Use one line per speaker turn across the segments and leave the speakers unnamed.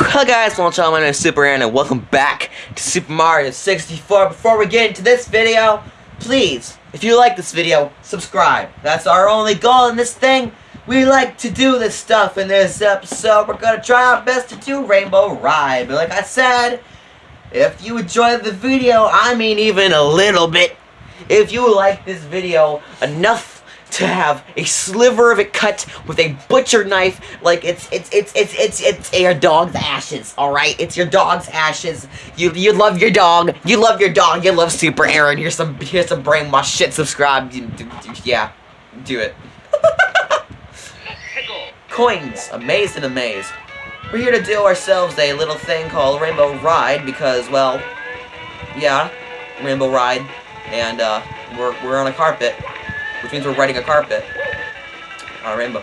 Hello guys, well y'all, my name is Super Aaron and welcome back to Super Mario 64. Before we get into this video, please, if you like this video, subscribe. That's our only goal in this thing. We like to do this stuff in this episode. We're gonna try our best to do Rainbow Ride. But like I said, if you enjoyed the video, I mean even a little bit, if you like this video enough to have a sliver of it cut with a butcher knife. Like it's it's it's it's it's it's your dog's ashes all right? It's your dog's ashes. You you love your dog. You love your dog. You love super aaron. Here's some here's some brainwash shit. Subscribe. Yeah. Do it. Coins. A and in a maze we're here to do ourselves a little thing called rainbow ride because well yeah rainbow ride. And uh we're we're on a carpet which means we're riding a carpet on a rainbow.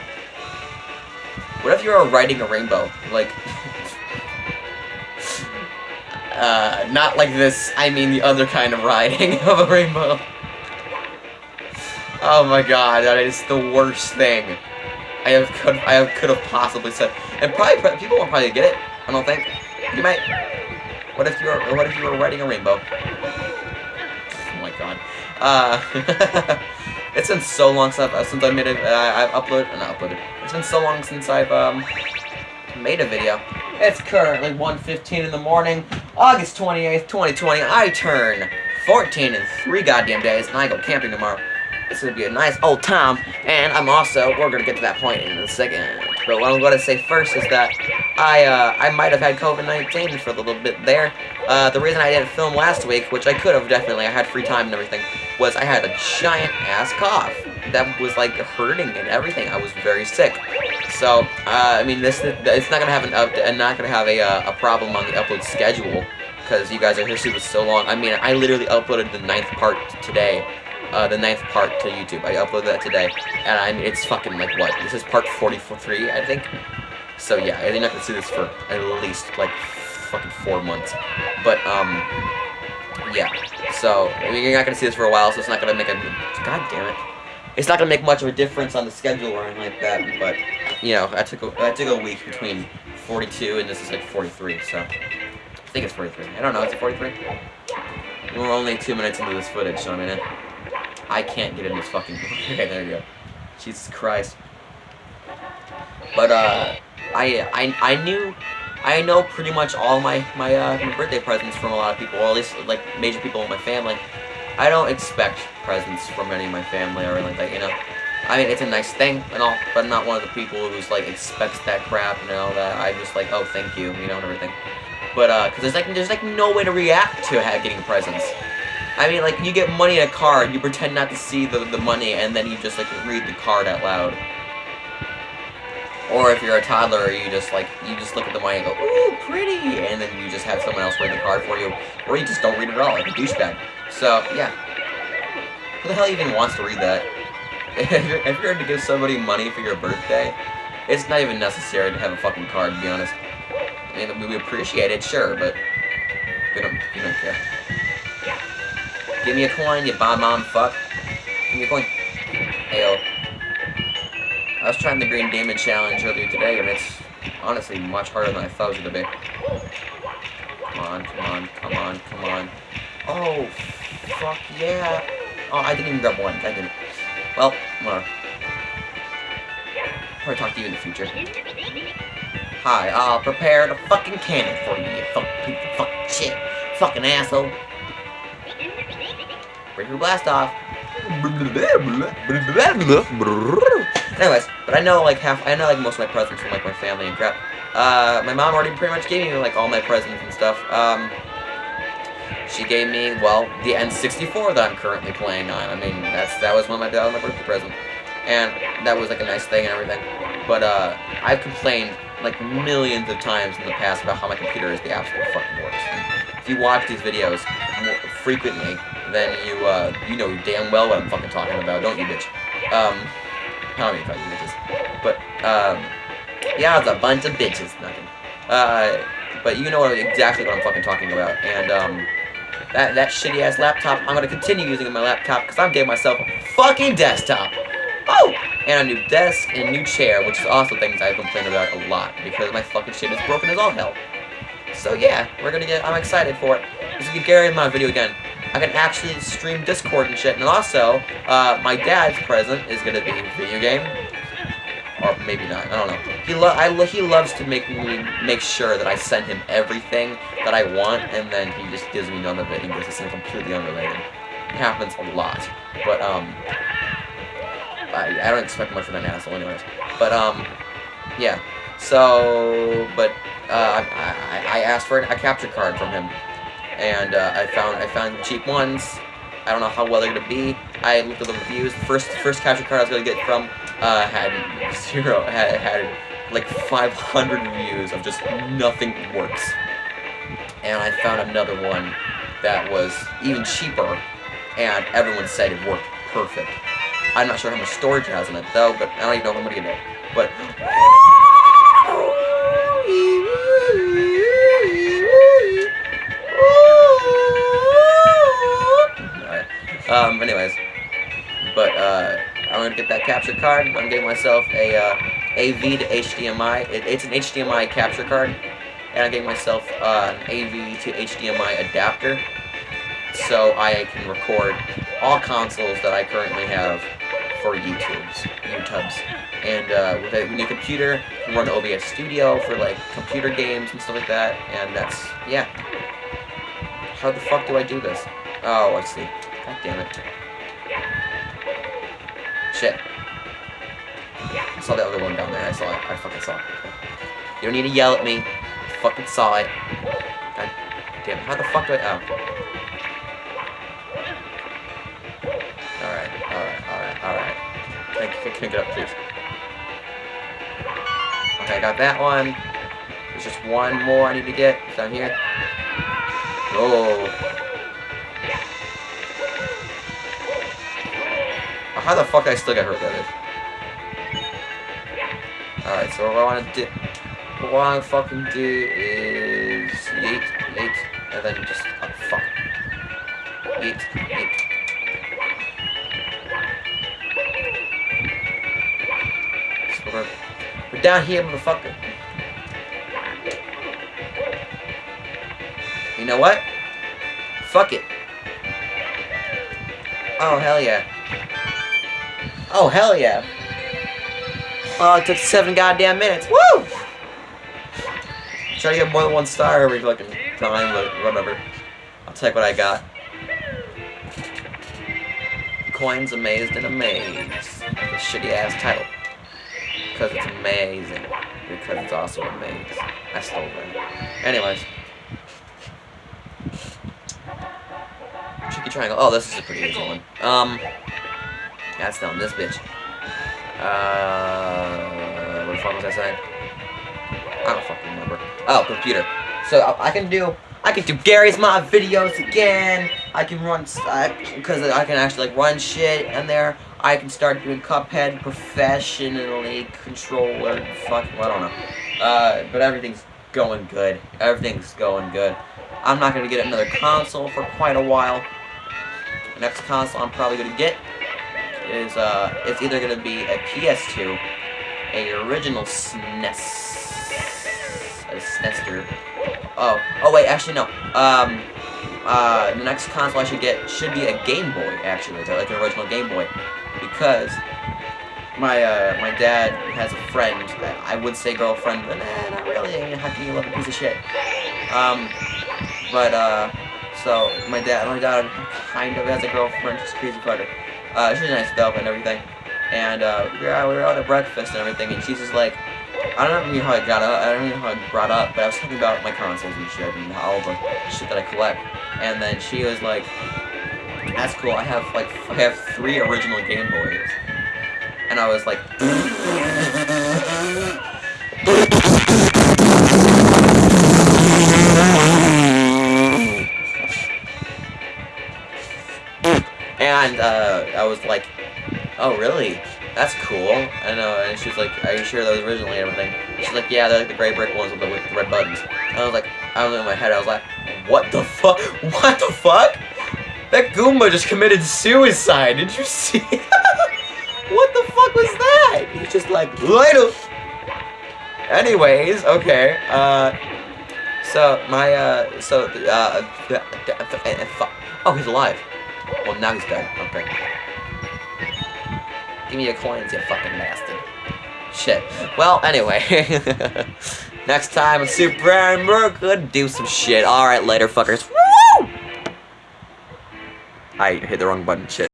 What if you were riding a rainbow? Like, uh, not like this, I mean the other kind of riding of a rainbow. Oh my god, that is the worst thing I have could I have could have possibly said. And probably people won't probably get it. I don't think. You might. What if you were What if you were riding a rainbow? Oh my god. Uh. It's been so long since I've, since I made it. Uh, I've uploaded, not uploaded. It's been so long since I've um made a video. It's currently 1:15 in the morning, August 28th, 2020. I turn 14 in three goddamn days, and I go camping tomorrow. It's gonna be a nice old time, and I'm also we're gonna get to that point in a second. But what I'm gonna say first is that I uh, I might have had COVID-19 for a little bit there. Uh, the reason I didn't film last week, which I could have definitely, I had free time and everything, was I had a giant ass cough that was like hurting and everything. I was very sick. So, uh, I mean, this it's not gonna have an up, and not gonna have a uh, a problem on the upload schedule because you guys are here super so long. I mean, I literally uploaded the ninth part today. Uh, the ninth part to YouTube. I uploaded that today, and I mean, it's fucking like what? This is part 43, I think. So yeah, you're not gonna see this for at least like fucking four months. But um, yeah. So I mean, you're not gonna see this for a while, so it's not gonna make a. God damn it. It's not gonna make much of a difference on the schedule or anything like that. But you know, I took a, I took a week between 42 and this is like 43. So I think it's 43. I don't know. Is it 43? We're only two minutes into this footage, so I mean, I can't get in this fucking. okay, there you go. Jesus Christ. But uh, I I I knew I know pretty much all my, my, uh, my birthday presents from a lot of people, or at least, like, major people in my family. I don't expect presents from any of my family or anything like that, you know? I mean, it's a nice thing and all, but I'm not one of the people who's, like, expects that crap, you know, that I'm just, like, oh, thank you, you know, and everything. But, uh, because there's, like, there's, like, no way to react to getting presents. I mean, like, you get money in a card, you pretend not to see the, the money, and then you just, like, read the card out loud. Or if you're a toddler, you just like you just look at the money and go, "Ooh, pretty," and then you just have someone else read the card for you, or you just don't read it at all, like a douchebag. So yeah, who the hell even wants to read that? if you're to give somebody money for your birthday, it's not even necessary to have a fucking card. To be honest, I mean we appreciate it, sure, but we don't we don't care. Give me a coin, you bomb mom fuck. Give me a coin. Ayo. I was trying the Green Demon Challenge earlier today, and it's honestly much harder than I thought it was going to be. Come on, come on, come on, come on. Oh, fuck yeah. Oh, I didn't even grab one. I didn't. Well, whatever. Probably talk to you in the future. Hi, I'll prepare the fucking cannon for you, you fuck fuck shit. Fucking asshole. Break your blast off. Anyways, but I know like half, I know like most of my presents from like my family and crap. Uh, my mom already pretty much gave me like all my presents and stuff. Um, she gave me, well, the N64 that I'm currently playing on. I mean, that's that was one of my, that was my birthday present. And that was like a nice thing and everything. But uh, I've complained like millions of times in the past about how my computer is the absolute fucking worst. If you watch these videos frequently, then you uh, you know damn well what I'm fucking talking about, don't you, bitch? Um, how many fucking bitches? But, um, yeah, it's a bunch of bitches, nothing. Uh, but you know what, exactly what I'm fucking talking about. And, um, that, that shitty-ass laptop, I'm gonna continue using my laptop because I'm getting myself a fucking desktop. Oh! and a new desk, and a new chair, which is also things I've complained about a lot, because my fucking shit is broken as all hell. So yeah, we're gonna get, I'm excited for it. This is Gary in my video again. I can actually stream Discord and shit, and also, uh, my dad's present is gonna be a video game, or maybe not. I don't know. He lo I lo he loves to make me make sure that I send him everything that I want, and then he just gives me none of it. He gives us something completely unrelated. It happens a lot, but um, I, I don't expect much from that asshole, anyways. But um, yeah. So, but uh, I, I, I asked for a capture card from him, and uh, I found I found cheap ones. I don't know how well they're gonna be. I looked at the reviews. First first capture card I was gonna get from uh, had zero, had, had like 500 reviews of just nothing works. And I found another one that was even cheaper, and everyone said it worked perfect. I'm not sure how much storage it has in it though, but I don't even know how much it is. But Um, anyways, but uh, I'm gonna get that capture card. I'm getting myself a uh, AV to HDMI. It, it's an HDMI capture card, and I'm getting myself uh, an AV to HDMI adapter, so I can record all consoles that I currently have for YouTube's, YouTubes. And uh, with a new computer, can run OBS Studio for like computer games and stuff like that. And that's yeah. How the fuck do I do this? Oh, I see. God damn it. Shit. I saw the other one down there. I saw it. I fucking saw it. You don't need to yell at me. I fucking saw it. God damn it. How the fuck do I... Oh. Alright, alright, alright, alright. Can, can, can I get up, please? Okay, I got that one. There's just one more I need to get. down here. Oh. How the fuck I still get hurt by this? Alright, so what I want to do, what I want to fucking do is yeet, yeet, and then just, oh fuck, yeet, yeet. So we're, we're down here, motherfucker. You know what? Fuck it. Oh, hell yeah. Oh, hell yeah. Oh, it took seven goddamn minutes. Woo! Try to get more than one star every fucking time, but whatever. I'll take what I got. Coins amazed and amazed. The shitty ass title. Because it's amazing. Because it's also amazing. I stole that. Anyways. Tricky triangle. Oh, this is a pretty easy one. Um, that's down this bitch. Uh, what the fuck was I saying? I don't fucking remember. Oh, computer. So I can do, I can do Garry's Mod videos again. I can run, because I, I can actually like run shit in there. I can start doing Cuphead professionally, controller, fuck, well, I don't know. Uh, but everything's going good. Everything's going good. I'm not gonna get another console for quite a while. The next console I'm probably gonna get is uh, it's either gonna be a PS2, a original SNES, a SNESter. Oh, oh wait, actually no. Um, uh, the next console I should get should be a Game Boy, actually, like an original Game Boy, because my uh, my dad has a friend. I would say girlfriend, but nah, not really. How can you love a piece of shit? Um, but uh, so my dad, my dad kind of has a girlfriend. She's crazy fucker. Uh, she's nice though and everything. And uh, we, were out, we were out at breakfast and everything, and she's just like, I don't know how I got up, I don't know how I brought up, but I was talking about my consoles and shit, and all the shit that I collect. And then she was like, that's cool, I have like, I have three original Game Boys. And I was like, And uh, I was like, oh really? That's cool. And, uh, and she was like, are you sure those originally and everything? She's like, yeah, they're like the gray brick ones with the, with the red buttons. And I was like, I was in my head, I was like, what the fuck? What the fuck? That Goomba just committed suicide. Did you see? what the fuck was that? He's just like later. Anyways, okay. Uh, so my uh, so uh, oh, he's alive. Well, now he's dead. Okay. Give me your coins, you fucking bastard. Shit. Well, anyway. Next time on Super Aaron, we're gonna do some shit. Alright, later, fuckers. Woo! I hit the wrong button. Shit.